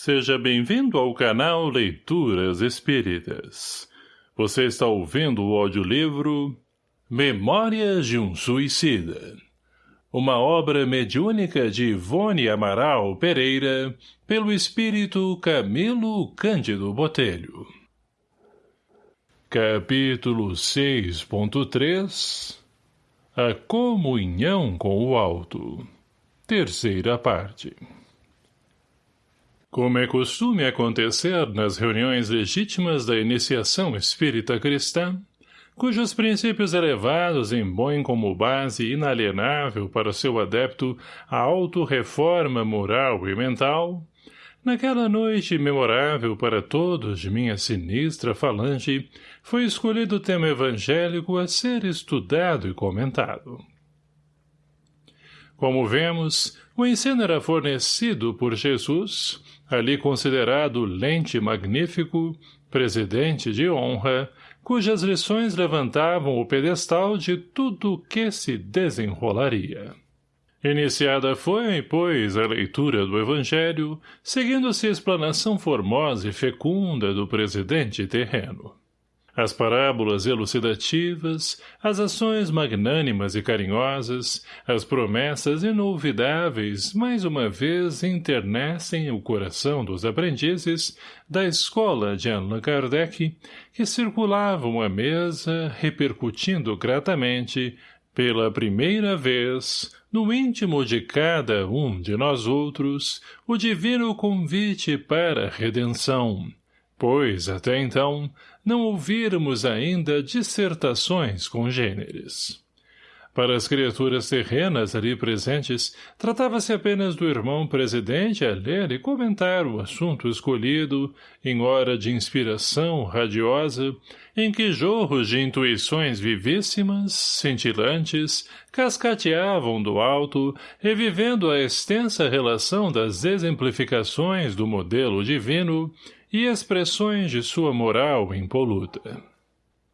Seja bem-vindo ao canal Leituras Espíritas. Você está ouvindo o audiolivro Memórias de um Suicida. Uma obra mediúnica de Ivone Amaral Pereira, pelo espírito Camilo Cândido Botelho. Capítulo 6.3 A Comunhão com o Alto Terceira parte como é costume acontecer nas reuniões legítimas da iniciação espírita cristã, cujos princípios elevados impõem como base inalienável para seu adepto a autorreforma moral e mental, naquela noite memorável para todos de minha sinistra falange, foi escolhido o tema evangélico a ser estudado e comentado. Como vemos, o ensino era fornecido por Jesus, ali considerado lente magnífico, presidente de honra, cujas lições levantavam o pedestal de tudo que se desenrolaria. Iniciada foi, pois, a leitura do Evangelho, seguindo-se a explanação formosa e fecunda do presidente terreno. As parábolas elucidativas, as ações magnânimas e carinhosas, as promessas inolvidáveis, mais uma vez internecem o coração dos aprendizes da escola de Allan Kardec, que circulavam à mesa, repercutindo gratamente, pela primeira vez, no íntimo de cada um de nós outros, o divino convite para a redenção, pois, até então, não ouvirmos ainda dissertações congêneres. Para as criaturas terrenas ali presentes, tratava-se apenas do irmão presidente a ler e comentar o assunto escolhido, em hora de inspiração radiosa, em que jorros de intuições vivíssimas, cintilantes, cascateavam do alto, revivendo a extensa relação das exemplificações do modelo divino, e expressões de sua moral impoluta.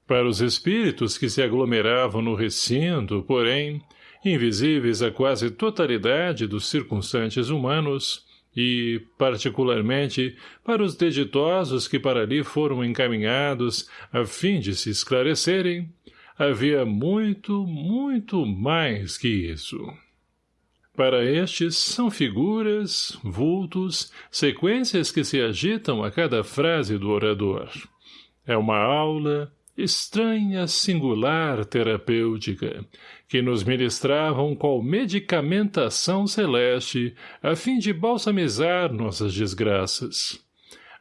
Para os espíritos que se aglomeravam no recinto, porém, invisíveis à quase totalidade dos circunstantes humanos, e, particularmente, para os deditosos que para ali foram encaminhados a fim de se esclarecerem, havia muito, muito mais que isso. Para estes, são figuras, vultos, sequências que se agitam a cada frase do orador. É uma aula, estranha, singular, terapêutica, que nos ministravam qual medicamentação celeste a fim de balsamizar nossas desgraças.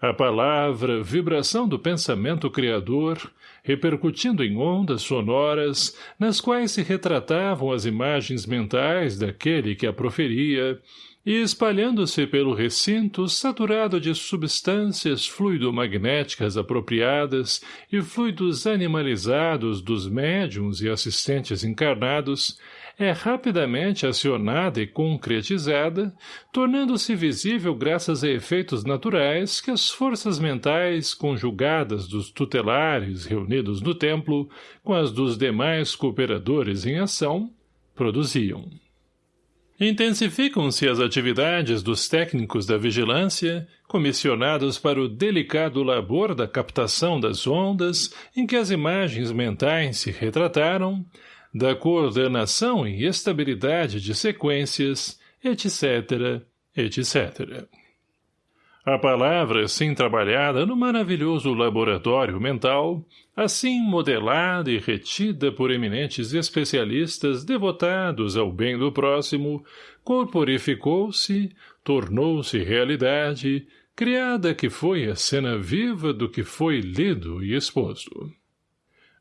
A palavra, vibração do pensamento criador, repercutindo em ondas sonoras, nas quais se retratavam as imagens mentais daquele que a proferia, e espalhando-se pelo recinto saturado de substâncias fluidomagnéticas apropriadas e fluidos animalizados dos médiums e assistentes encarnados, é rapidamente acionada e concretizada, tornando-se visível graças a efeitos naturais que as forças mentais conjugadas dos tutelares reunidos no templo com as dos demais cooperadores em ação produziam. Intensificam-se as atividades dos técnicos da vigilância, comissionados para o delicado labor da captação das ondas em que as imagens mentais se retrataram, da coordenação e estabilidade de sequências, etc., etc. A palavra assim trabalhada no maravilhoso laboratório mental, assim modelada e retida por eminentes especialistas devotados ao bem do próximo, corporificou-se, tornou-se realidade, criada que foi a cena viva do que foi lido e exposto.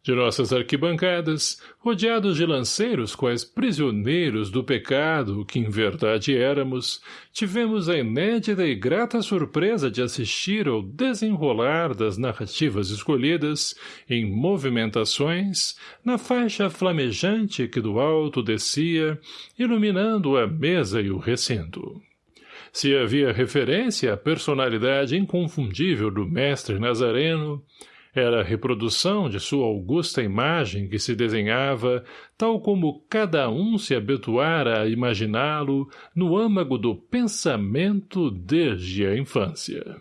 De nossas arquibancadas, rodeados de lanceiros quais prisioneiros do pecado que em verdade éramos, tivemos a inédita e grata surpresa de assistir ao desenrolar das narrativas escolhidas, em movimentações, na faixa flamejante que do alto descia, iluminando a mesa e o recinto. Se havia referência à personalidade inconfundível do mestre Nazareno, Era a reprodução de sua augusta imagem que se desenhava, tal como cada um se habituara a imaginá-lo no âmago do pensamento desde a infância.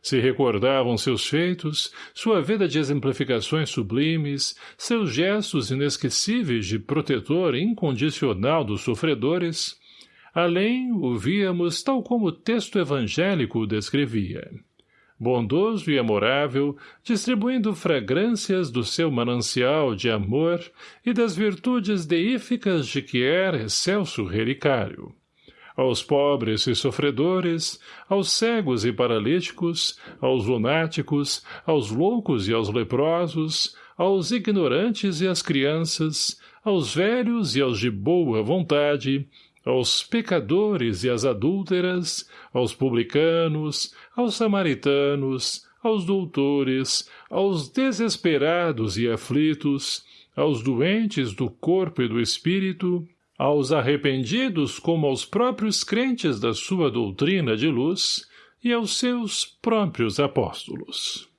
Se recordavam seus feitos, sua vida de exemplificações sublimes, seus gestos inesquecíveis de protetor incondicional dos sofredores, além o víamos tal como o texto evangélico o descrevia bondoso e amorável, distribuindo fragrâncias do seu manancial de amor e das virtudes deíficas de que era excelso relicário. Aos pobres e sofredores, aos cegos e paralíticos, aos lunáticos, aos loucos e aos leprosos, aos ignorantes e às crianças, aos velhos e aos de boa vontade, aos pecadores e às adúlteras, aos publicanos, aos samaritanos, aos doutores, aos desesperados e aflitos, aos doentes do corpo e do espírito, aos arrependidos como aos próprios crentes da sua doutrina de luz e aos seus próprios apóstolos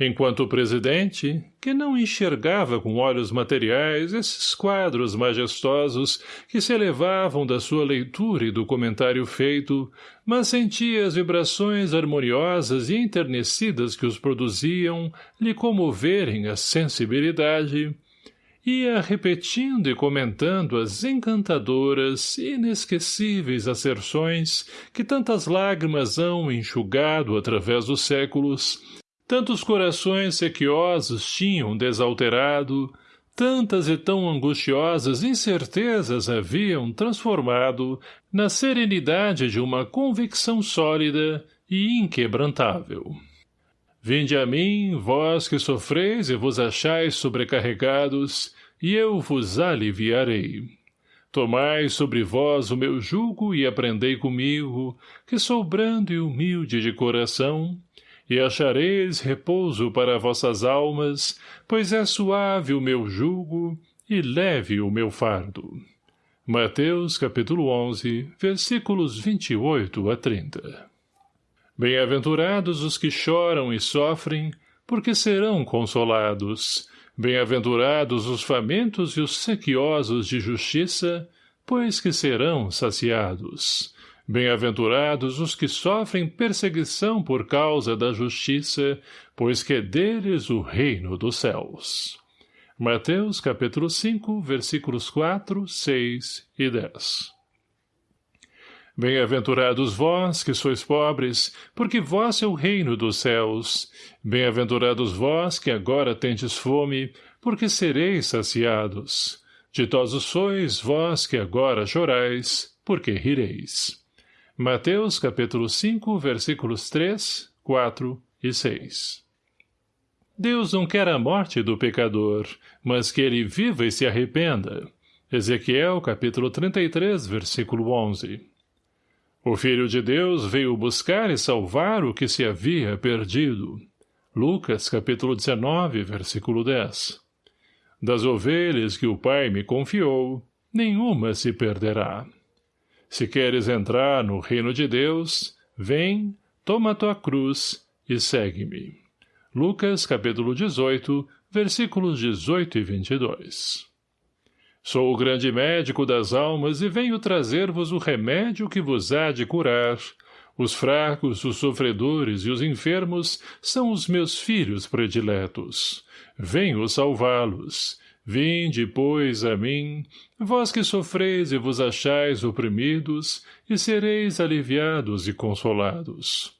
enquanto o presidente, que não enxergava com olhos materiais esses quadros majestosos que se elevavam da sua leitura e do comentário feito, mas sentia as vibrações harmoniosas e enternecidas que os produziam lhe comoverem a sensibilidade, ia repetindo e comentando as encantadoras inesquecíveis asserções que tantas lágrimas hão enxugado através dos séculos, Tantos corações sequiosos tinham desalterado, tantas e tão angustiosas incertezas haviam transformado na serenidade de uma convicção sólida e inquebrantável. Vinde a mim, vós que sofreis e vos achais sobrecarregados, e eu vos aliviarei. Tomai sobre vós o meu jugo e aprendei comigo, que sou brando e humilde de coração, e achareis repouso para vossas almas, pois é suave o meu jugo e leve o meu fardo. Mateus capítulo 11, versículos 28 a 30 Bem-aventurados os que choram e sofrem, porque serão consolados. Bem-aventurados os famintos e os sequiosos de justiça, pois que serão saciados. Bem-aventurados os que sofrem perseguição por causa da justiça, pois que é deles o reino dos céus. Mateus capítulo 5, versículos 4, 6 e 10 Bem-aventurados vós, que sois pobres, porque vós é o reino dos céus. Bem-aventurados vós, que agora tendes fome, porque sereis saciados. Ditosos sois vós, que agora chorais, porque rireis. Mateus capítulo 5, versículos 3, 4 e 6 Deus não quer a morte do pecador, mas que ele viva e se arrependa. Ezequiel capítulo 33, versículo 11 O Filho de Deus veio buscar e salvar o que se havia perdido. Lucas capítulo 19, versículo 10 Das ovelhas que o Pai me confiou, nenhuma se perderá. Se queres entrar no reino de Deus, vem, toma tua cruz e segue-me. Lucas, capítulo 18, versículos 18 e 22. Sou o grande médico das almas e venho trazer-vos o remédio que vos há de curar. Os fracos, os sofredores e os enfermos são os meus filhos prediletos. Venho salvá-los. Vinde, pois, a mim, vós que sofreis e vos achais oprimidos, e sereis aliviados e consolados.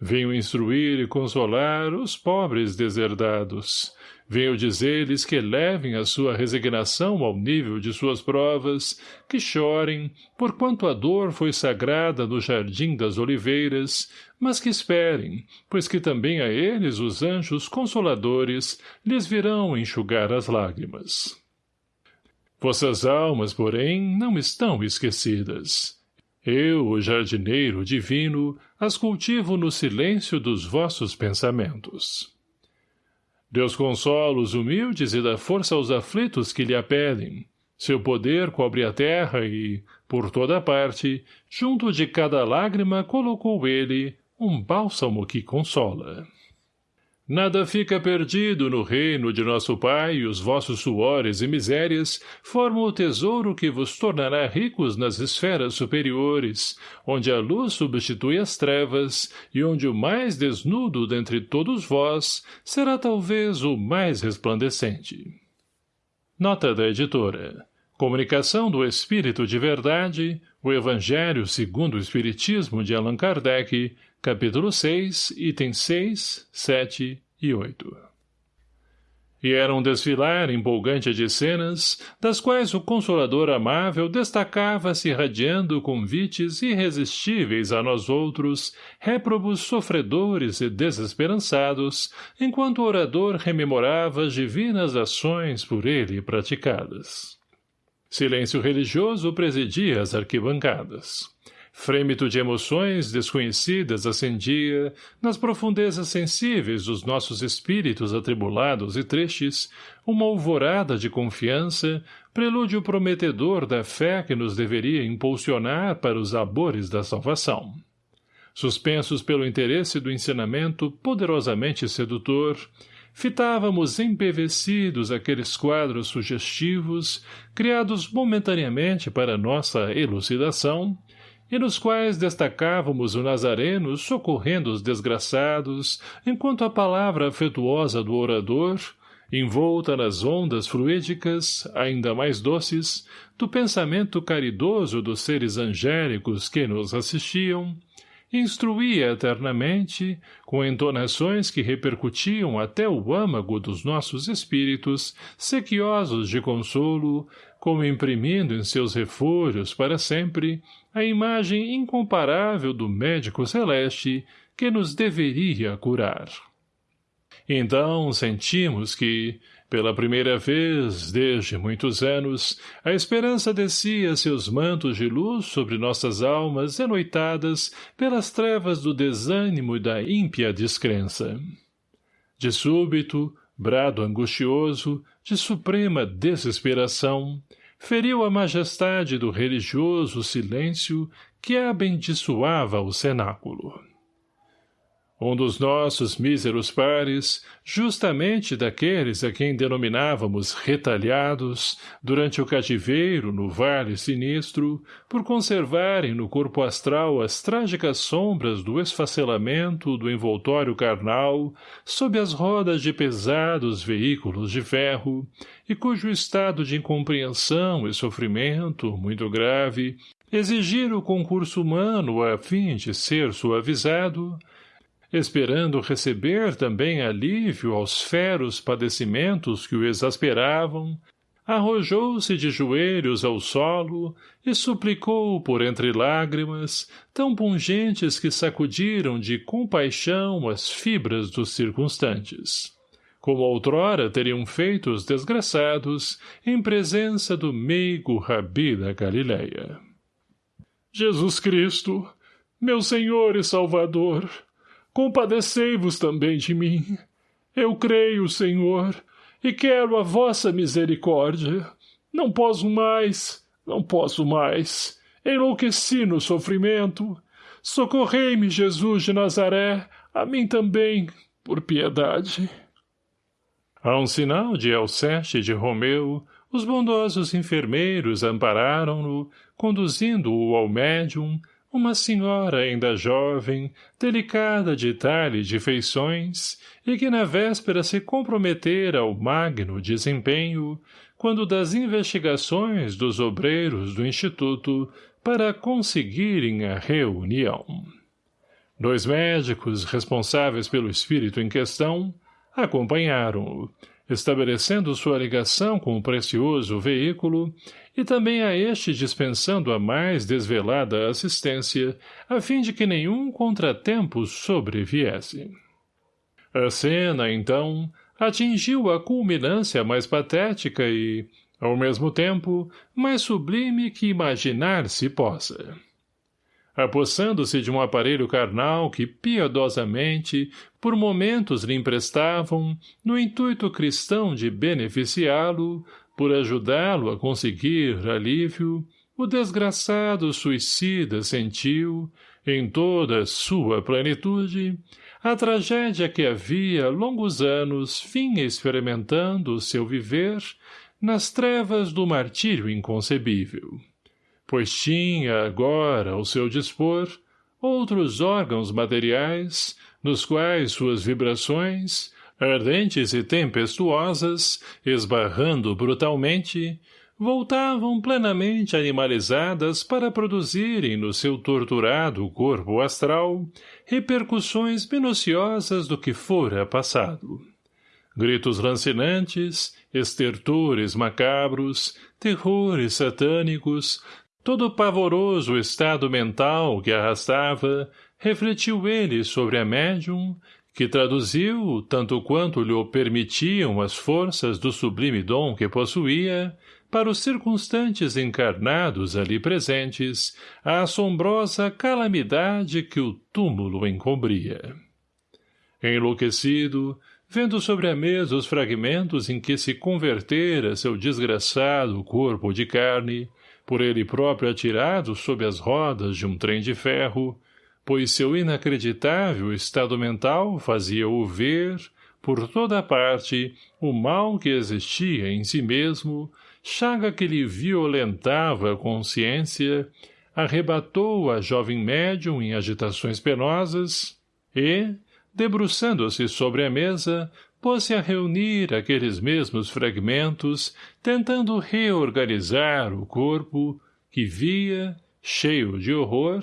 Venho instruir e consolar os pobres deserdados. Venho dizer-lhes que levem a sua resignação ao nível de suas provas, que chorem, porquanto a dor foi sagrada no jardim das oliveiras, mas que esperem, pois que também a eles os anjos consoladores lhes virão enxugar as lágrimas. Vossas almas, porém, não estão esquecidas. Eu, o jardineiro divino, as cultivo no silêncio dos vossos pensamentos. Deus consola os humildes e dá força aos aflitos que lhe apelem. Seu poder cobre a terra e, por toda parte, junto de cada lágrima colocou ele um bálsamo que consola. Nada fica perdido no reino de nosso Pai, e os vossos suores e misérias formam o tesouro que vos tornará ricos nas esferas superiores, onde a luz substitui as trevas, e onde o mais desnudo dentre todos vós será talvez o mais resplandecente. Nota da editora. Comunicação do Espírito de Verdade, o Evangelho segundo o Espiritismo de Allan Kardec, capítulo 6, itens 6, 7 e 8. E era um desfilar empolgante de cenas, das quais o Consolador amável destacava-se irradiando convites irresistíveis a nós outros, réprobos sofredores e desesperançados, enquanto o orador rememorava as divinas ações por ele praticadas. Silêncio religioso presidia as arquibancadas. Frêmito de emoções desconhecidas acendia, nas profundezas sensíveis dos nossos espíritos atribulados e tristes, uma alvorada de confiança, prelúdio prometedor da fé que nos deveria impulsionar para os labores da salvação. Suspensos pelo interesse do ensinamento poderosamente sedutor, fitávamos empevecidos aqueles quadros sugestivos, criados momentaneamente para nossa elucidação, e nos quais destacávamos o Nazareno socorrendo os desgraçados, enquanto a palavra afetuosa do orador, envolta nas ondas fluídicas, ainda mais doces, do pensamento caridoso dos seres angélicos que nos assistiam, instruía eternamente, com entonações que repercutiam até o âmago dos nossos espíritos, sequiosos de consolo, como imprimindo em seus refúgios para sempre a imagem incomparável do médico celeste que nos deveria curar. Então sentimos que, pela primeira vez, desde muitos anos, a esperança descia seus mantos de luz sobre nossas almas enoitadas pelas trevas do desânimo e da ímpia descrença. De súbito, brado angustioso, de suprema desesperação, feriu a majestade do religioso silêncio que abençoava o cenáculo. Um dos nossos míseros pares, justamente daqueles a quem denominávamos retalhados, durante o cativeiro no vale sinistro, por conservarem no corpo astral as trágicas sombras do esfacelamento do envoltório carnal, sob as rodas de pesados veículos de ferro, e cujo estado de incompreensão e sofrimento, muito grave, exigir o concurso humano a fim de ser suavizado, esperando receber também alívio aos feros padecimentos que o exasperavam, arrojou-se de joelhos ao solo e suplicou por entre lágrimas, tão pungentes que sacudiram de compaixão as fibras dos circunstantes. Como outrora teriam feito os desgraçados em presença do meigo rabi da Galileia. Jesus Cristo, meu Senhor e Salvador, compadecei-vos também de mim. Eu creio, Senhor, e quero a vossa misericórdia. Não posso mais, não posso mais. Enlouqueci no sofrimento. Socorrei-me, Jesus de Nazaré, a mim também, por piedade. A um sinal de Alceste de Romeu, os bondosos enfermeiros ampararam-no, conduzindo-o ao médium, uma senhora ainda jovem, delicada de talhe e de feições, e que na véspera se comprometera ao magno desempenho, quando das investigações dos obreiros do Instituto para conseguirem a reunião. Dois médicos responsáveis pelo espírito em questão acompanharam-o, estabelecendo sua ligação com o precioso veículo e também a este dispensando a mais desvelada assistência, a fim de que nenhum contratempo sobreviesse. A cena, então, atingiu a culminância mais patética e, ao mesmo tempo, mais sublime que imaginar se possa apossando-se de um aparelho carnal que piedosamente, por momentos lhe emprestavam, no intuito cristão de beneficiá-lo, por ajudá-lo a conseguir alívio, o desgraçado suicida sentiu, em toda sua plenitude, a tragédia que havia longos anos vinha experimentando o seu viver nas trevas do martírio inconcebível. Pois tinha agora ao seu dispor outros órgãos materiais, nos quais suas vibrações, ardentes e tempestuosas, esbarrando brutalmente, voltavam plenamente animalizadas para produzirem no seu torturado corpo astral repercussões minuciosas do que fora passado. Gritos lancinantes, estertores macabros, terrores satânicos, todo o pavoroso estado mental que arrastava, refletiu ele sobre a médium, que traduziu, tanto quanto lhe permitiam as forças do sublime dom que possuía, para os circunstantes encarnados ali presentes, a assombrosa calamidade que o túmulo encobria. Enlouquecido, vendo sobre a mesa os fragmentos em que se convertera seu desgraçado corpo de carne, por ele próprio atirado sob as rodas de um trem de ferro, pois seu inacreditável estado mental fazia-o ver, por toda parte, o mal que existia em si mesmo, chaga que lhe violentava a consciência, arrebatou a jovem médium em agitações penosas e, debruçando-se sobre a mesa, pôs-se a reunir aqueles mesmos fragmentos, tentando reorganizar o corpo, que via, cheio de horror,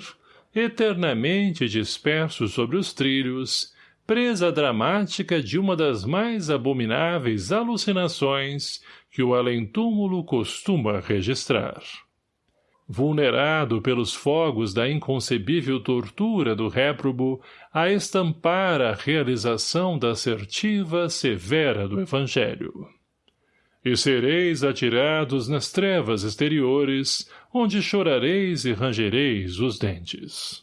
eternamente disperso sobre os trilhos, presa dramática de uma das mais abomináveis alucinações que o além-túmulo costuma registrar. Vulnerado pelos fogos da inconcebível tortura do réprobo a estampar a realização da assertiva severa do Evangelho. E sereis atirados nas trevas exteriores, onde chorareis e rangereis os dentes.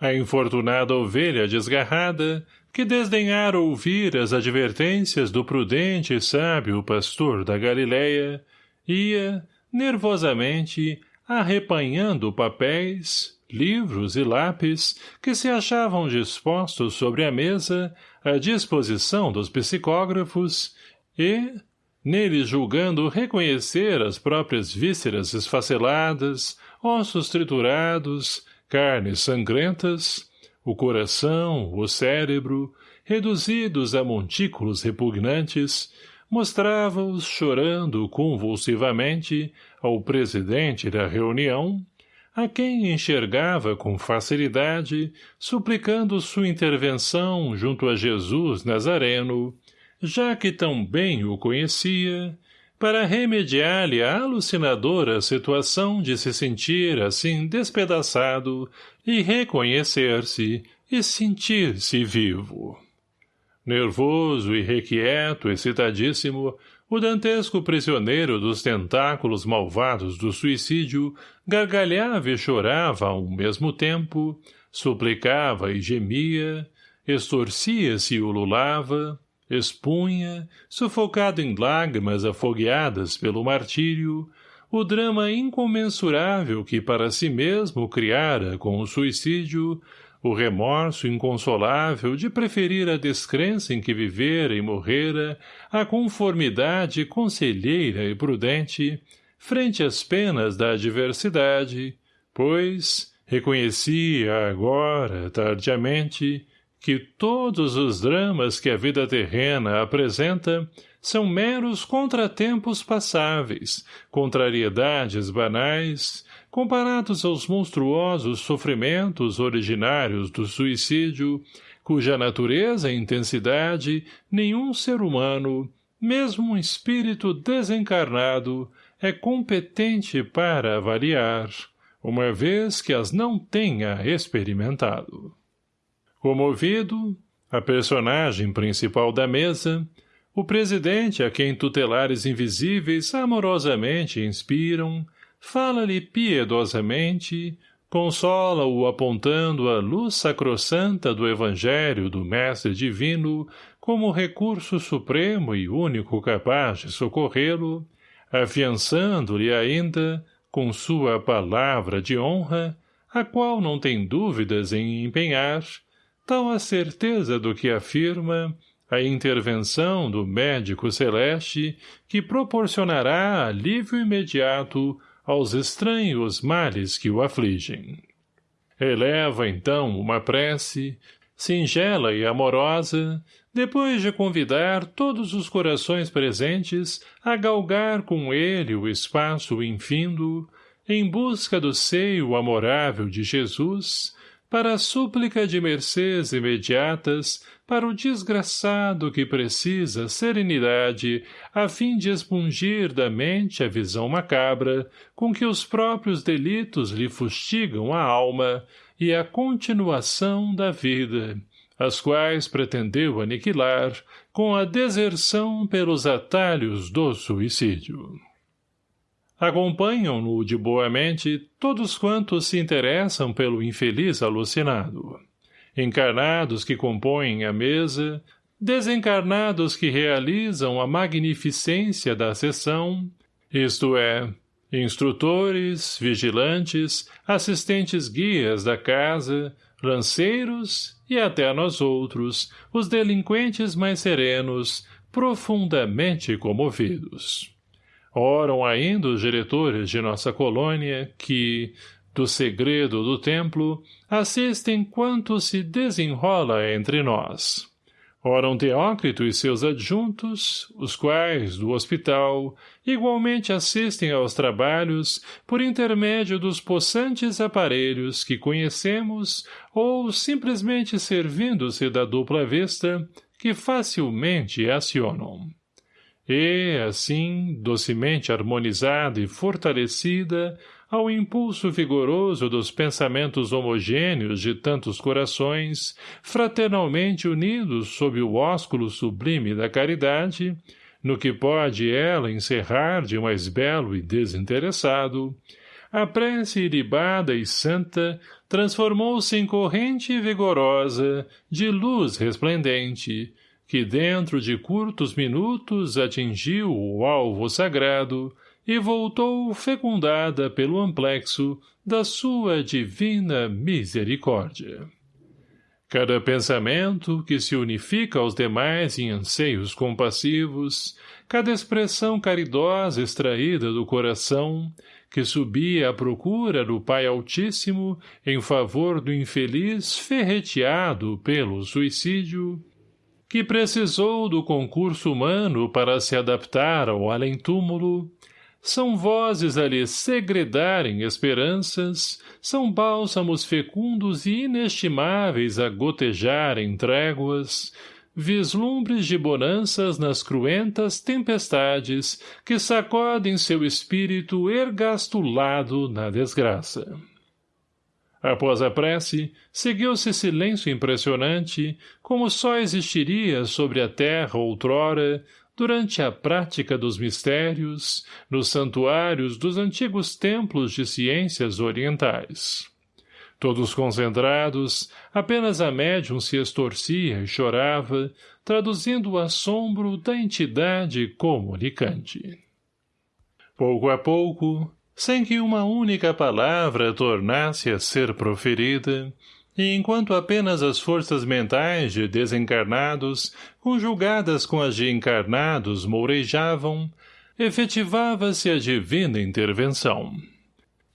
A infortunada ovelha desgarrada, que desdenhara ouvir as advertências do prudente e sábio pastor da Galileia, ia, nervosamente, arrepanhando papéis, livros e lápis que se achavam dispostos sobre a mesa à disposição dos psicógrafos e, neles julgando reconhecer as próprias vísceras esfaceladas, ossos triturados, carnes sangrentas, o coração, o cérebro, reduzidos a montículos repugnantes, mostrava-os chorando convulsivamente ao presidente da reunião, a quem enxergava com facilidade, suplicando sua intervenção junto a Jesus Nazareno, já que tão bem o conhecia, para remediar-lhe a alucinadora situação de se sentir assim despedaçado e reconhecer-se e sentir-se vivo. Nervoso, irrequieto, excitadíssimo, o dantesco prisioneiro dos tentáculos malvados do suicídio gargalhava e chorava ao mesmo tempo, suplicava e gemia, estorcia-se e ululava, expunha, sufocado em lágrimas afogueadas pelo martírio, o drama incomensurável que para si mesmo criara com o suicídio, o remorso inconsolável de preferir a descrença em que vivera e morrera à conformidade conselheira e prudente, frente às penas da adversidade, pois, reconhecia agora, tardiamente, que todos os dramas que a vida terrena apresenta são meros contratempos passáveis, contrariedades banais, comparados aos monstruosos sofrimentos originários do suicídio, cuja natureza e intensidade nenhum ser humano, mesmo um espírito desencarnado, é competente para avaliar, uma vez que as não tenha experimentado. Comovido, a personagem principal da mesa, o presidente a quem tutelares invisíveis amorosamente inspiram, fala-lhe piedosamente, consola-o apontando a luz sacrossanta do Evangelho do Mestre Divino como recurso supremo e único capaz de socorrê-lo, afiançando-lhe ainda, com sua palavra de honra, a qual não tem dúvidas em empenhar, tal a certeza do que afirma, a intervenção do médico celeste que proporcionará alívio imediato aos estranhos males que o afligem. Eleva, então, uma prece, singela e amorosa, depois de convidar todos os corações presentes a galgar com ele o espaço infindo, em busca do seio amorável de Jesus, para a súplica de mercês imediatas para o desgraçado que precisa serenidade a fim de expungir da mente a visão macabra com que os próprios delitos lhe fustigam a alma e a continuação da vida, as quais pretendeu aniquilar com a deserção pelos atalhos do suicídio. Acompanham-no de boa mente todos quantos se interessam pelo infeliz alucinado. Encarnados que compõem a mesa, desencarnados que realizam a magnificência da sessão, isto é, instrutores, vigilantes, assistentes guias da casa, lanceiros e até nós outros, os delinquentes mais serenos, profundamente comovidos. Oram ainda os diretores de nossa colônia que, do segredo do templo, assistem quanto se desenrola entre nós. Oram Teócrito e seus adjuntos, os quais, do hospital, igualmente assistem aos trabalhos por intermédio dos possantes aparelhos que conhecemos ou simplesmente servindo-se da dupla vista que facilmente acionam. E, assim, docemente harmonizada e fortalecida, ao impulso vigoroso dos pensamentos homogêneos de tantos corações, fraternalmente unidos sob o ósculo sublime da caridade, no que pode ela encerrar de mais belo e desinteressado, a prece iribada e santa transformou-se em corrente vigorosa, de luz resplendente, que dentro de curtos minutos atingiu o alvo sagrado, e voltou fecundada pelo amplexo da sua divina misericórdia. Cada pensamento que se unifica aos demais em anseios compassivos, cada expressão caridosa extraída do coração, que subia à procura do Pai Altíssimo em favor do infeliz ferreteado pelo suicídio, que precisou do concurso humano para se adaptar ao além-túmulo, são vozes a lhe segredarem esperanças, são bálsamos fecundos e inestimáveis a gotejarem tréguas, vislumbres de bonanças nas cruentas tempestades que sacodem seu espírito ergastulado na desgraça. Após a prece, seguiu-se silêncio impressionante, como só existiria sobre a terra outrora, durante a prática dos mistérios, nos santuários dos antigos templos de ciências orientais. Todos concentrados, apenas a médium se estorcia e chorava, traduzindo o assombro da entidade comunicante. Pouco a pouco, sem que uma única palavra tornasse a ser proferida, e enquanto apenas as forças mentais de desencarnados, conjugadas com as de encarnados, mourejavam, efetivava-se a divina intervenção.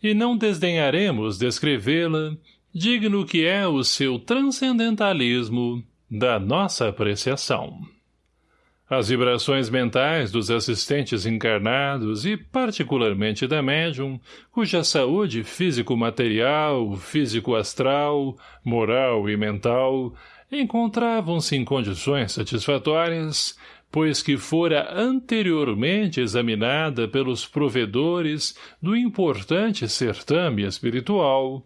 E não desdenharemos descrevê-la, digno que é o seu transcendentalismo da nossa apreciação. As vibrações mentais dos assistentes encarnados e, particularmente da médium, cuja saúde físico-material, físico-astral, moral e mental encontravam-se em condições satisfatórias, pois que fora anteriormente examinada pelos provedores do importante certame espiritual,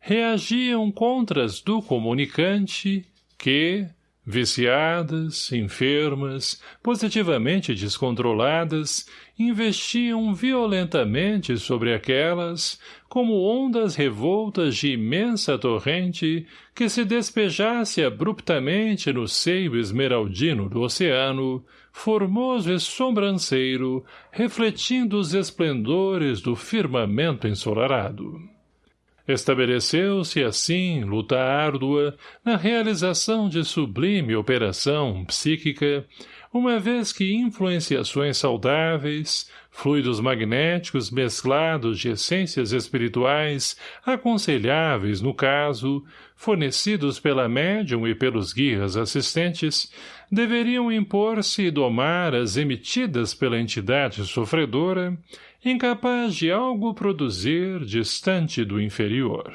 reagiam contra as do comunicante que, Viciadas, enfermas, positivamente descontroladas, investiam violentamente sobre aquelas, como ondas revoltas de imensa torrente que se despejasse abruptamente no seio esmeraldino do oceano, formoso e sobranceiro, refletindo os esplendores do firmamento ensolarado. Estabeleceu-se, assim, luta árdua na realização de sublime operação psíquica, uma vez que influenciações saudáveis, fluidos magnéticos mesclados de essências espirituais aconselháveis no caso, fornecidos pela médium e pelos guias assistentes, deveriam impor-se e domar as emitidas pela entidade sofredora, incapaz de algo produzir distante do inferior.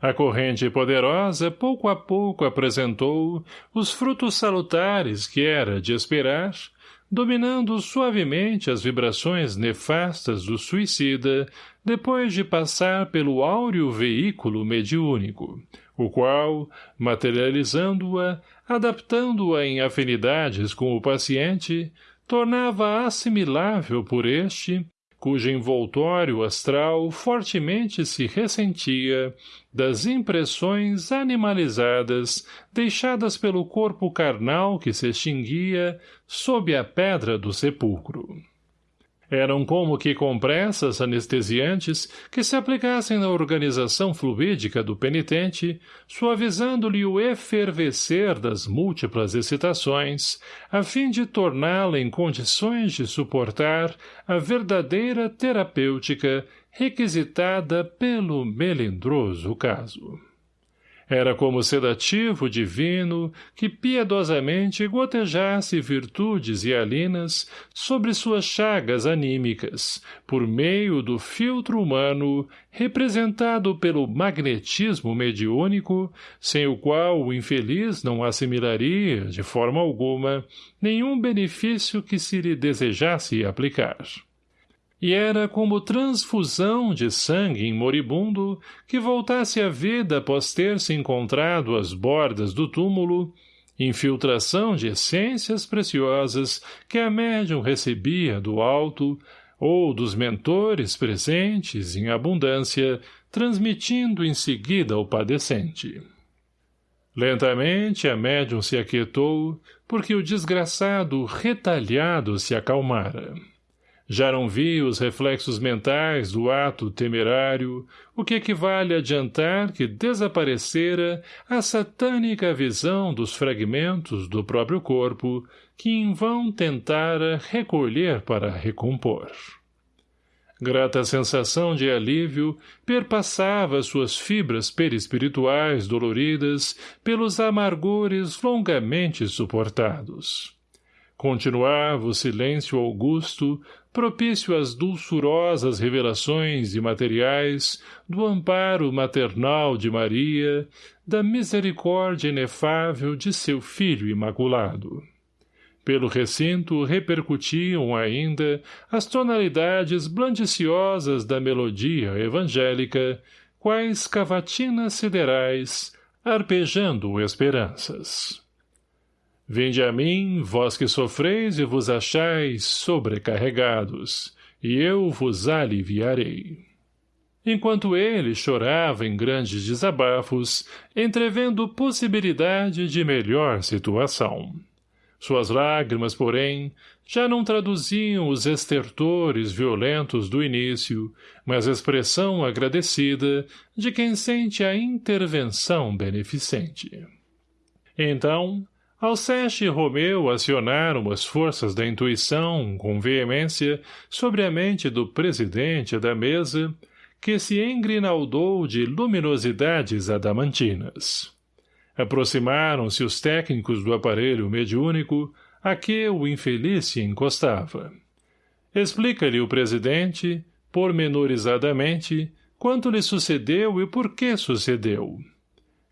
A corrente poderosa pouco a pouco apresentou os frutos salutares que era de esperar, dominando suavemente as vibrações nefastas do suicida depois de passar pelo áureo veículo mediúnico, o qual, materializando-a, adaptando-a em afinidades com o paciente, tornava assimilável por este, cujo envoltório astral fortemente se ressentia das impressões animalizadas deixadas pelo corpo carnal que se extinguia sob a pedra do sepulcro. Eram como que compressas anestesiantes que se aplicassem na organização fluídica do penitente, suavizando-lhe o efervescer das múltiplas excitações, a fim de torná-la em condições de suportar a verdadeira terapêutica requisitada pelo melindroso caso. Era como sedativo divino que piedosamente gotejasse virtudes e alinas sobre suas chagas anímicas, por meio do filtro humano representado pelo magnetismo mediúnico, sem o qual o infeliz não assimilaria, de forma alguma, nenhum benefício que se lhe desejasse aplicar e era como transfusão de sangue em moribundo que voltasse à vida após ter se encontrado às bordas do túmulo, infiltração de essências preciosas que a médium recebia do alto ou dos mentores presentes em abundância, transmitindo em seguida ao padecente. Lentamente a médium se aquietou, porque o desgraçado retalhado se acalmara. Já não vi os reflexos mentais do ato temerário, o que equivale a adiantar que desaparecera a satânica visão dos fragmentos do próprio corpo que em vão tentara recolher para recompor. Grata sensação de alívio perpassava suas fibras perispirituais doloridas pelos amargores longamente suportados. Continuava o silêncio augusto, propício às dulçurosas revelações imateriais do amparo maternal de Maria, da misericórdia inefável de seu Filho Imaculado. Pelo recinto repercutiam ainda as tonalidades blandiciosas da melodia evangélica, quais cavatinas siderais, arpejando esperanças. Vinde a mim, vós que sofreis e vos achais sobrecarregados, e eu vos aliviarei. Enquanto ele chorava em grandes desabafos, entrevendo possibilidade de melhor situação. Suas lágrimas, porém, já não traduziam os estertores violentos do início, mas expressão agradecida de quem sente a intervenção beneficente. Então, Alceste e Romeu acionaram as forças da intuição com veemência sobre a mente do presidente da mesa, que se engrinaldou de luminosidades adamantinas. Aproximaram-se os técnicos do aparelho mediúnico a que o infeliz se encostava. Explica-lhe o presidente, pormenorizadamente, quanto lhe sucedeu e por que sucedeu.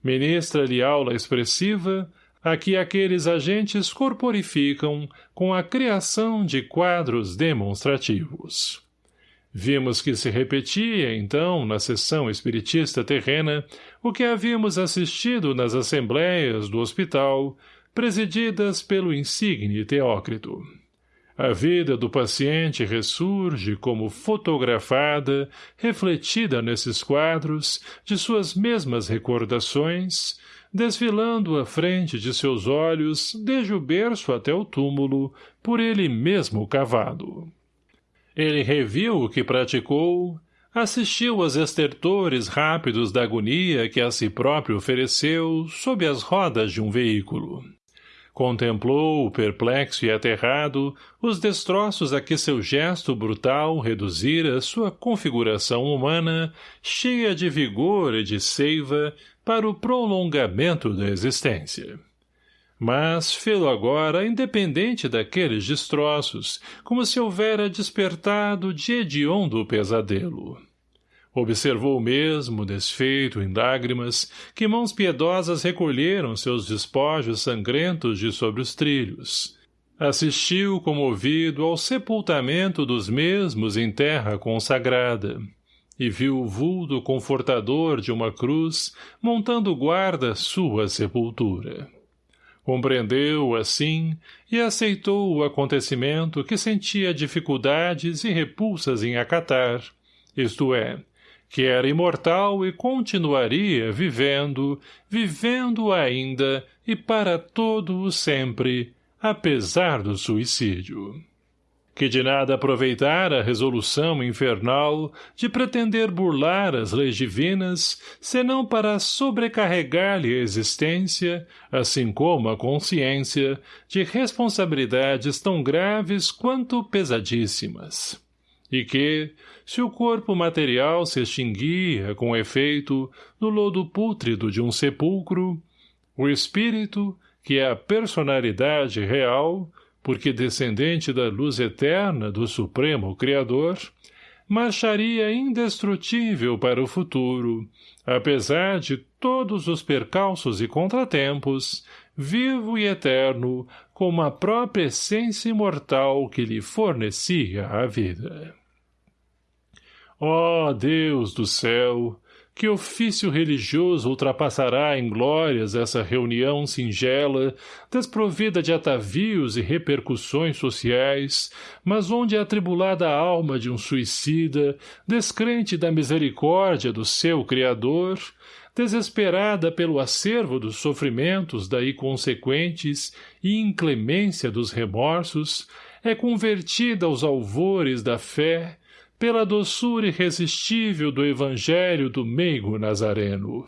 Ministra-lhe aula expressiva, a que aqueles agentes corporificam com a criação de quadros demonstrativos. Vimos que se repetia, então, na sessão espiritista terrena, o que havíamos assistido nas assembleias do hospital, presididas pelo insigne Teócrito. A vida do paciente ressurge como fotografada, refletida nesses quadros, de suas mesmas recordações, desfilando à frente de seus olhos, desde o berço até o túmulo, por ele mesmo cavado. Ele reviu o que praticou, assistiu aos estertores rápidos da agonia que a si próprio ofereceu sob as rodas de um veículo. Contemplou, perplexo e aterrado, os destroços a que seu gesto brutal reduzira sua configuração humana, cheia de vigor e de seiva, para o prolongamento da existência. Mas fê-lo agora independente daqueles destroços, como se houvera despertado de hediondo pesadelo. Observou mesmo, desfeito em lágrimas, que mãos piedosas recolheram seus despojos sangrentos de sobre os trilhos. Assistiu comovido ao sepultamento dos mesmos em terra consagrada e viu o vulto confortador de uma cruz montando guarda sua sepultura. Compreendeu, assim, e aceitou o acontecimento que sentia dificuldades e repulsas em acatar, isto é, que era imortal e continuaria vivendo, vivendo ainda e para todo o sempre, apesar do suicídio. Que de nada aproveitar a resolução infernal de pretender burlar as leis divinas, senão para sobrecarregar-lhe a existência, assim como a consciência, de responsabilidades tão graves quanto pesadíssimas. E que, se o corpo material se extinguia, com efeito, no lodo pútrido de um sepulcro, o espírito, que é a personalidade real, porque descendente da luz eterna do Supremo Criador, marcharia indestrutível para o futuro, apesar de todos os percalços e contratempos, vivo e eterno, como a própria essência imortal que lhe fornecia a vida. Ó oh, Deus do céu, que ofício religioso ultrapassará em glórias essa reunião singela, desprovida de atavios e repercussões sociais, mas onde a atribulada alma de um suicida, descrente da misericórdia do seu Criador, desesperada pelo acervo dos sofrimentos daí consequentes e inclemência dos remorsos, é convertida aos alvores da fé pela doçura irresistível do evangelho do meigo nazareno.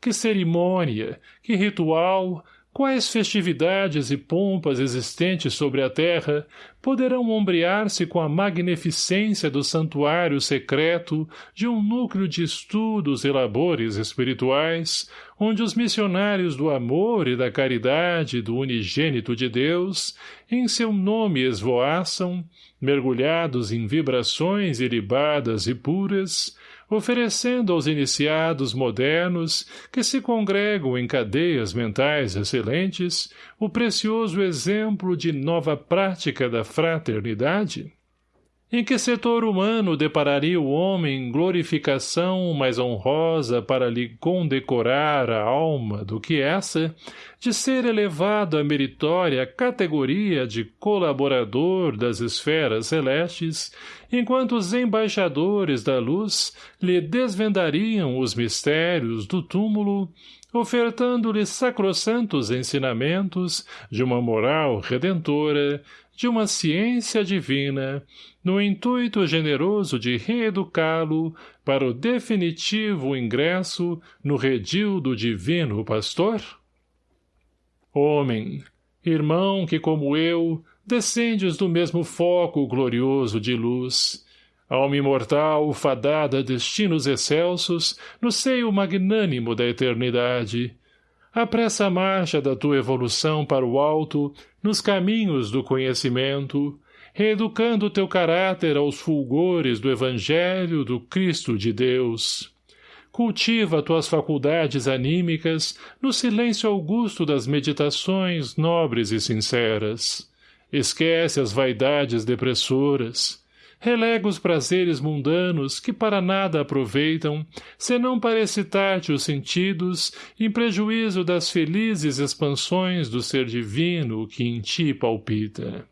Que cerimônia, que ritual, quais festividades e pompas existentes sobre a terra poderão ombrear-se com a magnificência do santuário secreto de um núcleo de estudos e labores espirituais, onde os missionários do amor e da caridade do unigênito de Deus, em seu nome esvoaçam, mergulhados em vibrações ilibadas e puras, oferecendo aos iniciados modernos que se congregam em cadeias mentais excelentes o precioso exemplo de nova prática da fraternidade? Em que setor humano depararia o homem glorificação mais honrosa para lhe condecorar a alma do que essa, de ser elevado à meritória categoria de colaborador das esferas celestes, enquanto os embaixadores da luz lhe desvendariam os mistérios do túmulo, ofertando-lhe sacrossantos ensinamentos de uma moral redentora, de uma ciência divina, no intuito generoso de reeducá-lo para o definitivo ingresso no redil do divino pastor? Homem, irmão que como eu, descendes do mesmo foco glorioso de luz, alma imortal fadada a destinos excelsos no seio magnânimo da eternidade, apressa a marcha da tua evolução para o alto, nos caminhos do conhecimento, reeducando teu caráter aos fulgores do Evangelho do Cristo de Deus. Cultiva tuas faculdades anímicas no silêncio augusto das meditações nobres e sinceras. Esquece as vaidades depressoras, relega os prazeres mundanos que para nada aproveitam, senão para excitar-te os sentidos, em prejuízo das felizes expansões do ser divino que em ti palpita.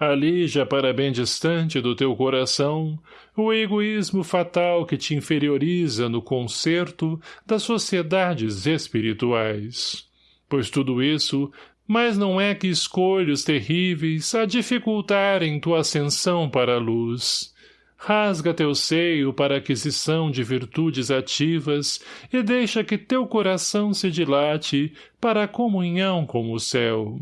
Ali, já para bem distante do teu coração, o egoísmo fatal que te inferioriza no concerto das sociedades espirituais. Pois tudo isso mas não é que escolhos terríveis a dificultarem tua ascensão para a luz. rasga teu seio para aquisição de virtudes ativas e deixa que teu coração se dilate para a comunhão com o céu.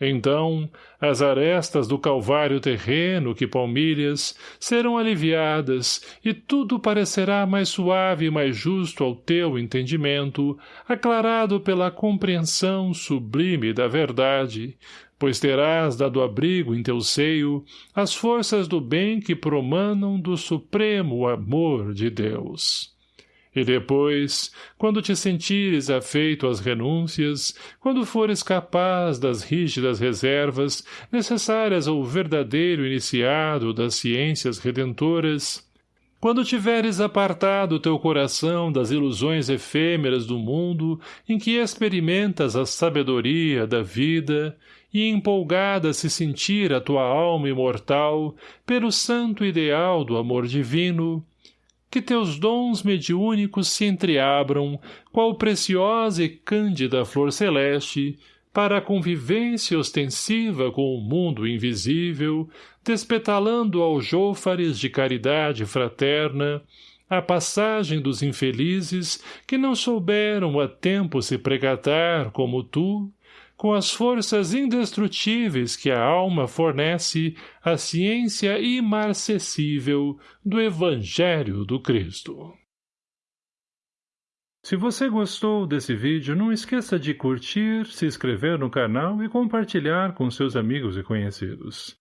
Então, as arestas do calvário terreno que palmilhas serão aliviadas e tudo parecerá mais suave e mais justo ao teu entendimento, aclarado pela compreensão sublime da verdade, pois terás dado abrigo em teu seio as forças do bem que promanam do supremo amor de Deus. E depois, quando te sentires afeito às renúncias, quando fores capaz das rígidas reservas necessárias ao verdadeiro iniciado das ciências redentoras, quando tiveres apartado teu coração das ilusões efêmeras do mundo em que experimentas a sabedoria da vida e empolgada se sentir a tua alma imortal pelo santo ideal do amor divino, que teus dons mediúnicos se entreabram, qual preciosa e cândida flor celeste, para a convivência ostensiva com o mundo invisível, despetalando aljôfares de caridade fraterna, a passagem dos infelizes que não souberam a tempo se pregatar como tu, com as forças indestrutíveis que a alma fornece à ciência imarcessível do Evangelho do Cristo. Se você gostou desse vídeo, não esqueça de curtir, se inscrever no canal e compartilhar com seus amigos e conhecidos.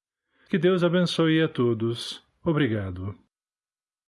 Que Deus abençoe a todos. Obrigado.